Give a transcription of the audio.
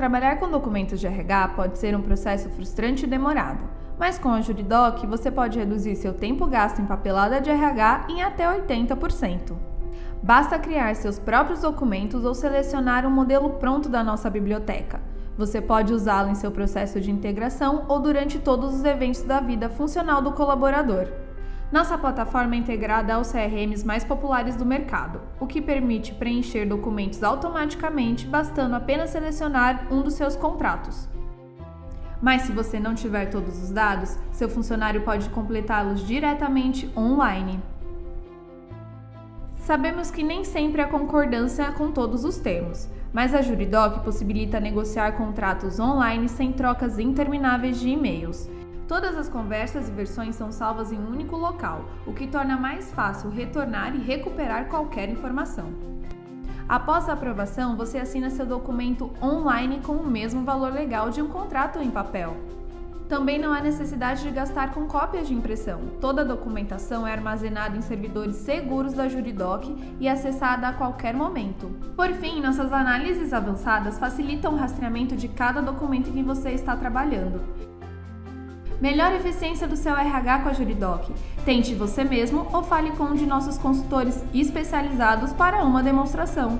Trabalhar com documentos de RH pode ser um processo frustrante e demorado, mas com a Juridoc você pode reduzir seu tempo gasto em papelada de RH em até 80%. Basta criar seus próprios documentos ou selecionar um modelo pronto da nossa biblioteca. Você pode usá-lo em seu processo de integração ou durante todos os eventos da vida funcional do colaborador. Nossa plataforma é integrada aos CRMs mais populares do mercado, o que permite preencher documentos automaticamente, bastando apenas selecionar um dos seus contratos. Mas se você não tiver todos os dados, seu funcionário pode completá-los diretamente online. Sabemos que nem sempre há concordância com todos os termos, mas a Juridoc possibilita negociar contratos online sem trocas intermináveis de e-mails. Todas as conversas e versões são salvas em um único local, o que torna mais fácil retornar e recuperar qualquer informação. Após a aprovação, você assina seu documento online com o mesmo valor legal de um contrato em papel. Também não há necessidade de gastar com cópias de impressão. Toda a documentação é armazenada em servidores seguros da Juridoc e acessada a qualquer momento. Por fim, nossas análises avançadas facilitam o rastreamento de cada documento em que você está trabalhando. Melhor eficiência do seu RH com a Juridoc. Tente você mesmo ou fale com um de nossos consultores especializados para uma demonstração.